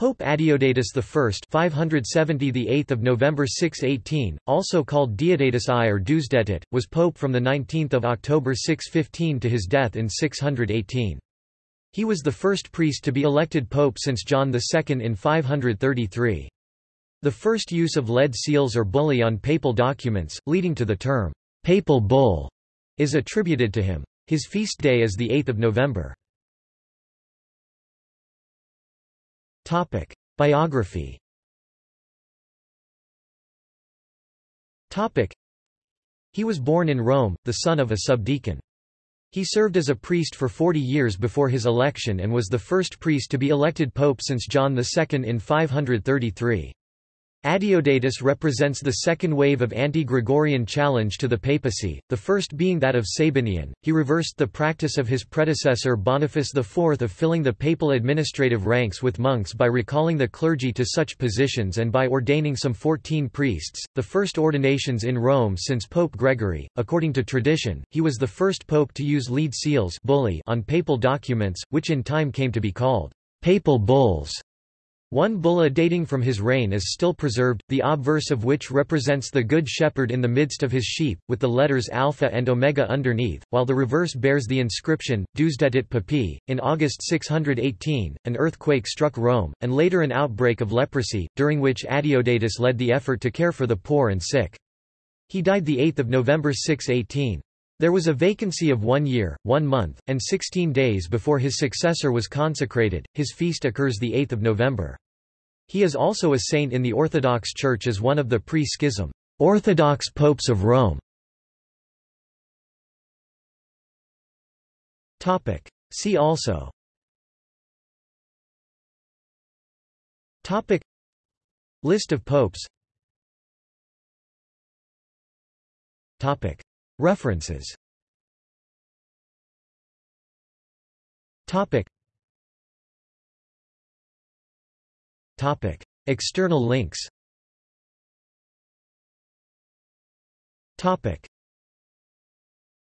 Pope Adeodatus I 570 the 8th of November 618, also called Deodatus I or Deusdedit, was pope from the 19th of October 615 to his death in 618. He was the first priest to be elected pope since John II in 533. The first use of lead seals or bullae on papal documents, leading to the term papal bull, is attributed to him. His feast day is the 8th of November. Topic: Biography. Topic: He was born in Rome, the son of a subdeacon. He served as a priest for 40 years before his election and was the first priest to be elected pope since John II in 533. Adeodatus represents the second wave of anti-Gregorian challenge to the papacy, the first being that of Sabinian. He reversed the practice of his predecessor Boniface IV of filling the papal administrative ranks with monks by recalling the clergy to such positions and by ordaining some 14 priests, the first ordinations in Rome since Pope Gregory. According to tradition, he was the first pope to use lead seals bullae on papal documents, which in time came to be called papal bulls. One bulla dating from his reign is still preserved, the obverse of which represents the Good Shepherd in the midst of his sheep, with the letters Alpha and Omega underneath, while the reverse bears the inscription, Deusdedit Papae. In August 618, an earthquake struck Rome, and later an outbreak of leprosy, during which Adeodatus led the effort to care for the poor and sick. He died 8 November 618. There was a vacancy of one year, one month, and sixteen days before his successor was consecrated. His feast occurs 8 November. He is also a saint in the Orthodox Church as one of the pre-schism Orthodox popes of Rome. Topic. See also Topic List of popes Topic References. Topic. Topic. External links. Topic